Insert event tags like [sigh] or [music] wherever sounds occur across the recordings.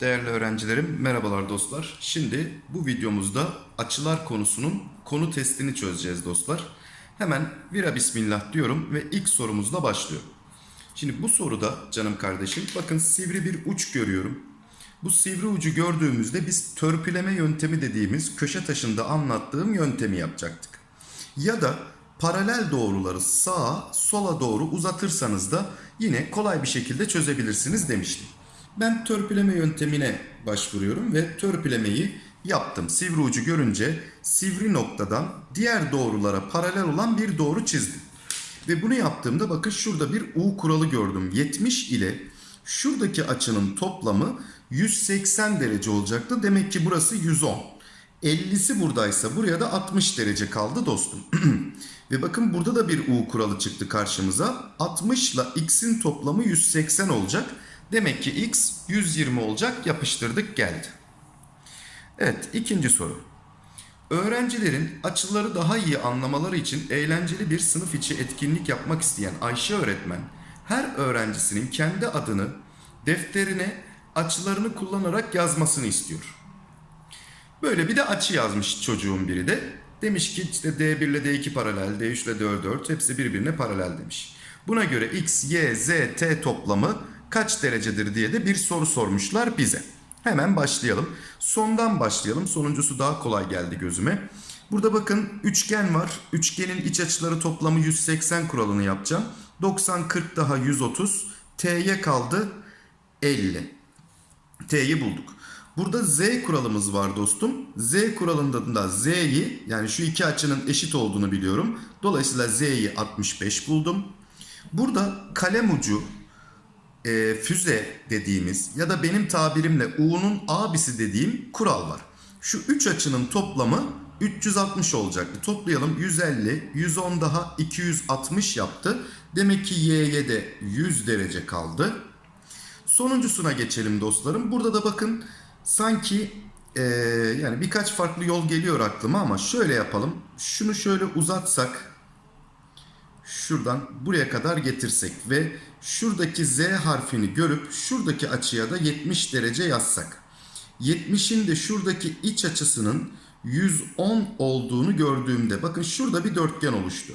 Değerli öğrencilerim, merhabalar dostlar. Şimdi bu videomuzda açılar konusunun konu testini çözeceğiz dostlar. Hemen vira bismillah diyorum ve ilk sorumuzla başlıyorum. Şimdi bu soruda canım kardeşim bakın sivri bir uç görüyorum. Bu sivri ucu gördüğümüzde biz törpüleme yöntemi dediğimiz köşe taşında anlattığım yöntemi yapacaktık. Ya da paralel doğruları sağa sola doğru uzatırsanız da yine kolay bir şekilde çözebilirsiniz demiştim. Ben törpüleme yöntemine başvuruyorum ve törpülemeyi yaptım. Sivri ucu görünce sivri noktadan diğer doğrulara paralel olan bir doğru çizdim. Ve bunu yaptığımda bakın şurada bir U kuralı gördüm. 70 ile şuradaki açının toplamı 180 derece olacaktı. Demek ki burası 110. 50'si buradaysa buraya da 60 derece kaldı dostum. [clears throat] Ve bakın burada da bir U kuralı çıktı karşımıza. 60 ile x'in toplamı 180 olacak. Demek ki x 120 olacak. Yapıştırdık geldi. Evet ikinci soru. Öğrencilerin açıları daha iyi anlamaları için eğlenceli bir sınıf içi etkinlik yapmak isteyen Ayşe öğretmen her öğrencisinin kendi adını defterine açılarını kullanarak yazmasını istiyor. Böyle bir de açı yazmış çocuğun biri de. Demiş ki işte D1 ile D2 paralel, D3 ile D4 hepsi birbirine paralel demiş. Buna göre X, Y, Z, T toplamı kaç derecedir diye de bir soru sormuşlar bize. Hemen başlayalım. Sondan başlayalım. Sonuncusu daha kolay geldi gözüme. Burada bakın üçgen var. Üçgenin iç açıları toplamı 180 kuralını yapacağım. 90, 40 daha 130. T'ye kaldı 50. T'yi bulduk. Burada Z kuralımız var dostum. Z kuralında da Z'yi yani şu iki açının eşit olduğunu biliyorum. Dolayısıyla Z'yi 65 buldum. Burada kalem ucu e, füze dediğimiz ya da benim tabirimle U'nun abisi dediğim kural var. Şu üç açının toplamı 360 olacaktı. Toplayalım 150, 110 daha 260 yaptı. Demek ki Y'ye de 100 derece kaldı. Sonuncusuna geçelim dostlarım. Burada da bakın sanki e, yani birkaç farklı yol geliyor aklıma ama şöyle yapalım. Şunu şöyle uzatsak şuradan buraya kadar getirsek ve şuradaki Z harfini görüp şuradaki açıya da 70 derece yazsak. 70'in de şuradaki iç açısının 110 olduğunu gördüğümde bakın şurada bir dörtgen oluştu.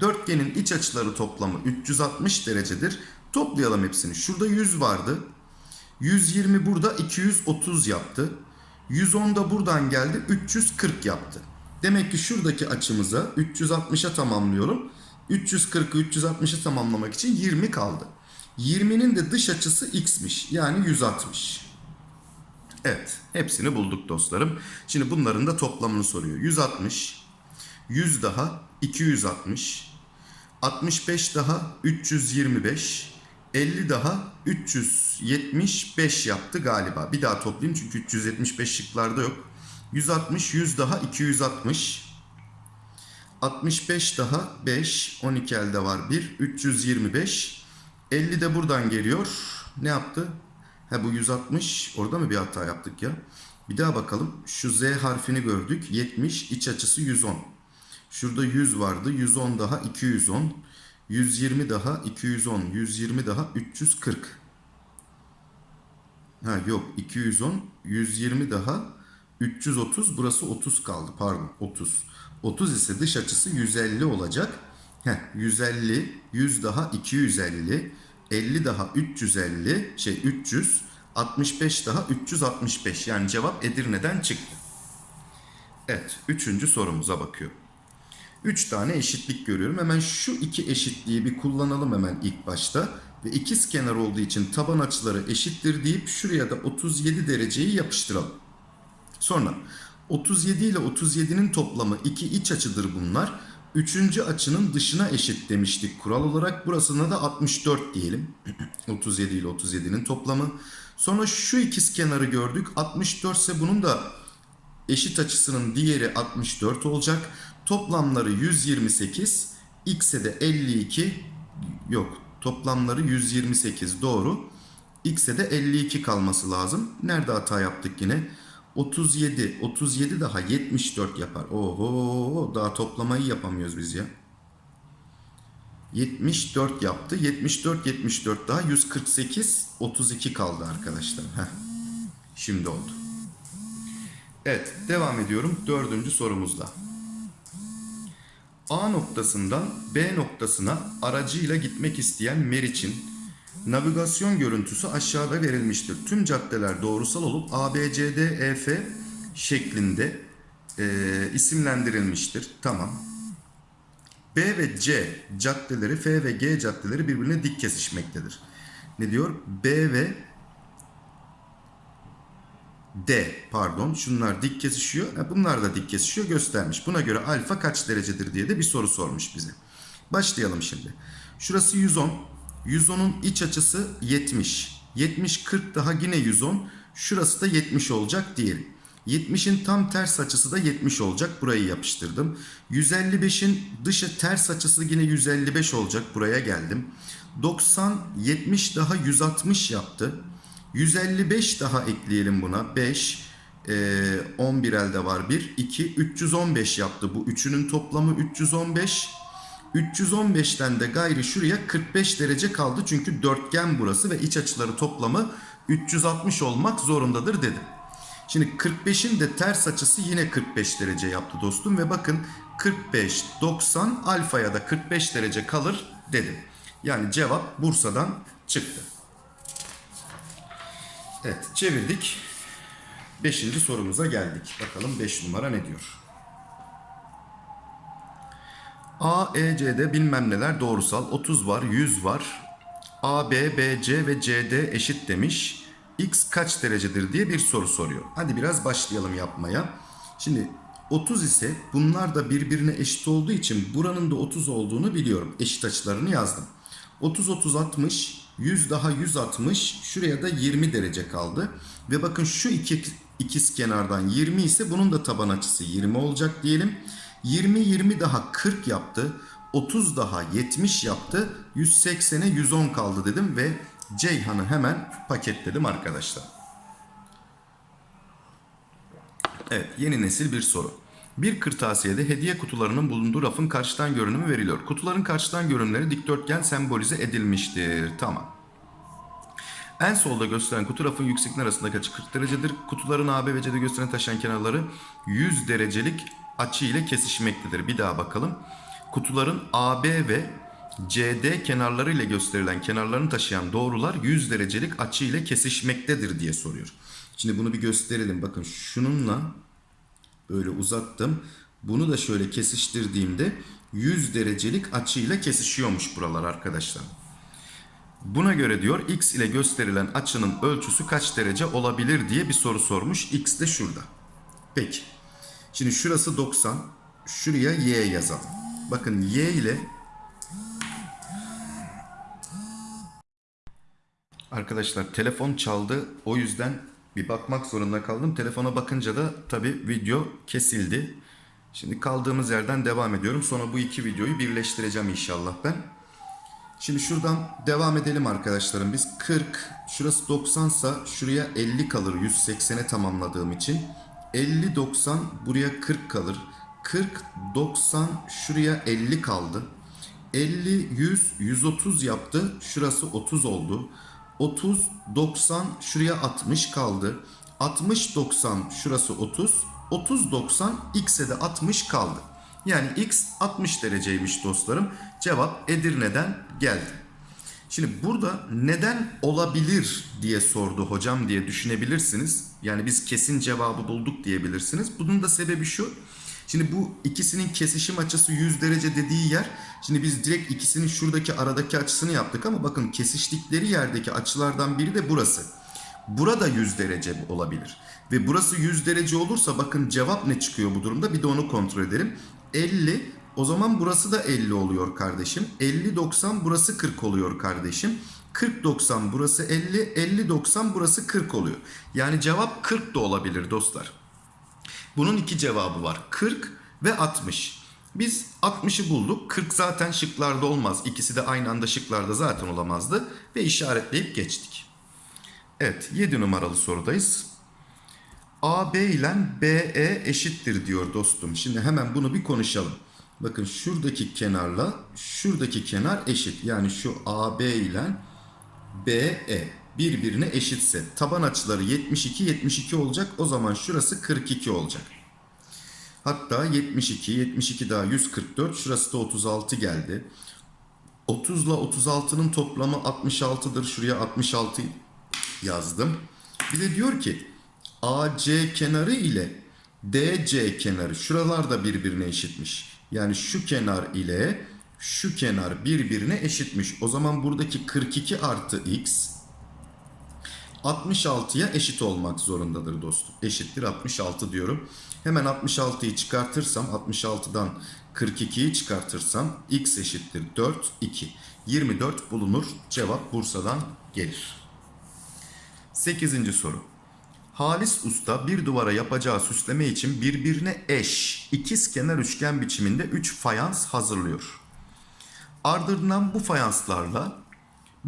Dörtgenin iç açıları toplamı 360 derecedir. Toplayalım hepsini. Şurada 100 vardı. 120 burada 230 yaptı. 110 da buradan geldi 340 yaptı. Demek ki şuradaki açımıza 360'a tamamlıyorum. 340'ı 360'a tamamlamak için 20 kaldı. 20'nin de dış açısı x'miş. Yani 160. Evet. Hepsini bulduk dostlarım. Şimdi bunların da toplamını soruyor. 160. 100 daha 260. 65 daha 325. 50 daha 375 yaptı galiba. Bir daha toplayayım çünkü 375 şıklarda yok. 160, 100 daha 260. 65 daha 5, 12 elde var 1, 325. 50 de buradan geliyor. Ne yaptı? Ha bu 160. Orada mı bir hata yaptık ya? Bir daha bakalım. Şu Z harfini gördük. 70, iç açısı 110. Şurada 100 vardı. 110 daha 210. 120 daha 210. 120 daha 340. Ha yok 210. 120 daha 330. Burası 30 kaldı. Pardon 30. 30 ise dış açısı 150 olacak. Heh, 150, 100 daha 250, 50 daha 350, şey 300, 65 daha 365. Yani cevap Edirne'den çıktı. Evet, üçüncü sorumuza bakıyorum. 3 tane eşitlik görüyorum. Hemen şu iki eşitliği bir kullanalım hemen ilk başta. Ve ikiz kenar olduğu için taban açıları eşittir deyip şuraya da 37 dereceyi yapıştıralım. Sonra 37 ile 37'nin toplamı iki iç açıdır bunlar. Üçüncü açının dışına eşit demiştik kural olarak. Burasına da 64 diyelim. [clears throat] 37 ile 37'nin toplamı. Sonra şu ikiz kenarı gördük. 64 ise bunun da eşit açısının diğeri 64 olacak. Toplamları 128. X'e de 52. Yok toplamları 128 doğru. X'e de 52 kalması lazım. Nerede hata yaptık yine? 37. 37 daha 74 yapar. Oho daha toplamayı yapamıyoruz biz ya. 74 yaptı. 74 74 daha 148 32 kaldı arkadaşlar. Heh. Şimdi oldu. Evet devam ediyorum dördüncü sorumuzla. A noktasından B noktasına aracıyla gitmek isteyen Meriç'in navigasyon görüntüsü aşağıda verilmiştir. Tüm caddeler doğrusal olup A, B, C, D, E, F şeklinde e, isimlendirilmiştir. Tamam. B ve C caddeleri, F ve G caddeleri birbirine dik kesişmektedir. Ne diyor? B ve D pardon şunlar dik kesişiyor. Bunlar da dik kesişiyor göstermiş. Buna göre alfa kaç derecedir diye de bir soru sormuş bize. Başlayalım şimdi. Şurası 110. 110'un iç açısı 70. 70 40 daha yine 110. Şurası da 70 olacak diyelim. 70'in tam ters açısı da 70 olacak. Burayı yapıştırdım. 155'in dışı ters açısı yine 155 olacak. Buraya geldim. 90 70 daha 160 yaptı. 155 daha ekleyelim buna. 5, e, 11 elde var 1, 2, 315 yaptı. Bu üçünün toplamı 315. 315'ten de gayri şuraya 45 derece kaldı. Çünkü dörtgen burası ve iç açıları toplamı 360 olmak zorundadır dedim. Şimdi 45'in de ters açısı yine 45 derece yaptı dostum. Ve bakın 45, 90 alfaya da 45 derece kalır dedim. Yani cevap Bursa'dan çıktı. Evet çevirdik. Beşinci sorumuza geldik. Bakalım 5 numara ne diyor? A, E, C'de bilmem neler doğrusal. 30 var, 100 var. A, B, B, C ve CD eşit demiş. X kaç derecedir diye bir soru soruyor. Hadi biraz başlayalım yapmaya. Şimdi 30 ise bunlar da birbirine eşit olduğu için buranın da 30 olduğunu biliyorum. Eşit açılarını yazdım. 30 30 60 100 daha 160 şuraya da 20 derece kaldı. Ve bakın şu iki ikiz kenardan 20 ise bunun da taban açısı 20 olacak diyelim. 20 20 daha 40 yaptı. 30 daha 70 yaptı. 180'e 110 kaldı dedim ve Ceyhan'ı hemen paketledim arkadaşlar. Evet yeni nesil bir soru. Bir kırtasiyede hediye kutularının bulunduğu rafın karşıdan görünümü veriliyor. Kutuların karşıdan görünümleri dikdörtgen sembolize edilmiştir. Tamam. En solda gösteren kutu rafın yüksekliğin arasındaki açı 40 derecedir. Kutuların AB ve CD gösteren taşıyan kenarları 100 derecelik açı ile kesişmektedir. Bir daha bakalım. Kutuların AB ve CD kenarları ile gösterilen kenarlarını taşıyan doğrular 100 derecelik açı ile kesişmektedir diye soruyor. Şimdi bunu bir gösterelim. Bakın şununla böyle uzattım. Bunu da şöyle kesiştirdiğimde 100 derecelik açıyla kesişiyormuş buralar arkadaşlar. Buna göre diyor x ile gösterilen açının ölçüsü kaç derece olabilir diye bir soru sormuş. X de şurada. Peki. Şimdi şurası 90. Şuraya y yazalım. Bakın y ile Arkadaşlar telefon çaldı. O yüzden bir bakmak zorunda kaldım. Telefona bakınca da tabi video kesildi. Şimdi kaldığımız yerden devam ediyorum. Sonra bu iki videoyu birleştireceğim inşallah ben. Şimdi şuradan devam edelim arkadaşlarım. Biz 40, şurası 90 sa şuraya 50 kalır 180'e tamamladığım için. 50, 90 buraya 40 kalır. 40, 90 şuraya 50 kaldı. 50, 100, 130 yaptı. Şurası 30 oldu. 30, 90 şuraya 60 kaldı. 60, 90 şurası 30. 30, 90 x'e de 60 kaldı. Yani x 60 dereceymiş dostlarım. Cevap Edirne'den geldi. Şimdi burada neden olabilir diye sordu hocam diye düşünebilirsiniz. Yani biz kesin cevabı bulduk diyebilirsiniz. Bunun da sebebi şu. Şimdi bu ikisinin kesişim açısı 100 derece dediği yer. Şimdi biz direkt ikisinin şuradaki aradaki açısını yaptık ama bakın kesiştikleri yerdeki açılardan biri de burası. Burada 100 derece olabilir. Ve burası 100 derece olursa bakın cevap ne çıkıyor bu durumda bir de onu kontrol edelim. 50 o zaman burası da 50 oluyor kardeşim. 50-90 burası 40 oluyor kardeşim. 40-90 burası 50, 50-90 burası 40 oluyor. Yani cevap 40 da olabilir dostlar. Bunun iki cevabı var. 40 ve 60. Biz 60'ı bulduk. 40 zaten şıklarda olmaz. İkisi de aynı anda şıklarda zaten olamazdı. Ve işaretleyip geçtik. Evet 7 numaralı sorudayız. AB ile BE eşittir diyor dostum. Şimdi hemen bunu bir konuşalım. Bakın şuradaki kenarla şuradaki kenar eşit. Yani şu AB ile BE birbirine eşitse taban açıları 72 72 olacak. O zaman şurası 42 olacak. Hatta 72 72 daha 144 şurası da 36 geldi. 30 ile 36'nın toplamı 66'dır. Şuraya 66 yazdım. Bir de diyor ki AC kenarı ile DC kenarı şuralar da birbirine eşitmiş. Yani şu kenar ile şu kenar birbirine eşitmiş. O zaman buradaki 42 artı x 66'ya eşit olmak zorundadır dostum. Eşittir 66 diyorum. Hemen 66'yı çıkartırsam 66'dan 42'yi çıkartırsam x eşittir 4 2. 24 bulunur. Cevap Bursa'dan gelir. 8. soru. Halis Usta bir duvara yapacağı süsleme için birbirine eş ikiz kenar üçgen biçiminde 3 fayans hazırlıyor. Ardından bu fayanslarla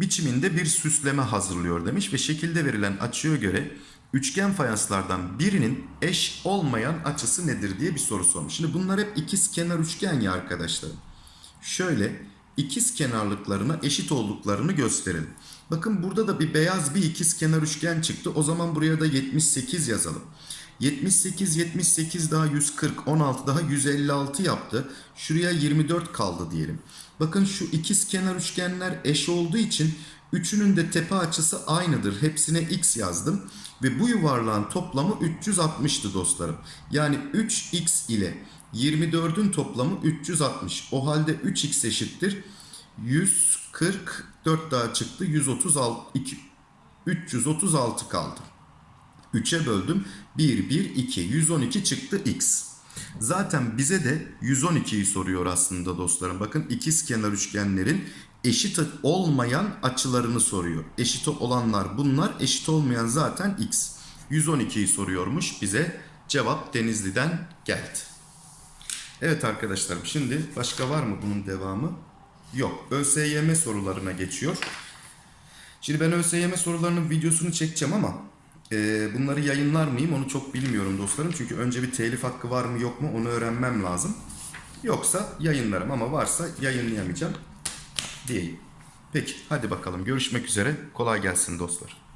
biçiminde bir süsleme hazırlıyor demiş ve şekilde verilen açıya göre üçgen fayanslardan birinin eş olmayan açısı nedir diye bir soru sormuş. Şimdi bunlar hep ikiz kenar üçgen ya arkadaşlar. Şöyle ikiz kenarlıklarına eşit olduklarını gösterelim. Bakın burada da bir beyaz bir ikiz kenar üçgen çıktı. O zaman buraya da 78 yazalım. 78 78 daha 140 16 daha 156 yaptı. Şuraya 24 kaldı diyelim. Bakın şu ikiz kenar üçgenler eş olduğu için üçünün de tepe açısı aynıdır. Hepsine x yazdım ve bu yuvarlağın toplamı 360'tı dostlarım. Yani 3x ile 24'ün toplamı 360. O halde 3x eşittir 144 daha çıktı. 136 2 336 kaldı. 3'e böldüm. 1, 1, 2. 112 çıktı x. Zaten bize de 112'yi soruyor aslında dostlarım. Bakın ikiz kenar üçgenlerin eşit olmayan açılarını soruyor. Eşit olanlar bunlar, eşit olmayan zaten x. 112'yi soruyormuş bize. Cevap Denizli'den geldi. Evet arkadaşlarım şimdi başka var mı bunun devamı? Yok. ÖSYM sorularına geçiyor. Şimdi ben ÖSYM sorularının videosunu çekeceğim ama e, bunları yayınlar mıyım onu çok bilmiyorum dostlarım. Çünkü önce bir telif hakkı var mı yok mu onu öğrenmem lazım. Yoksa yayınlarım ama varsa yayınlayamayacağım diyeyim. Peki hadi bakalım görüşmek üzere. Kolay gelsin dostlar.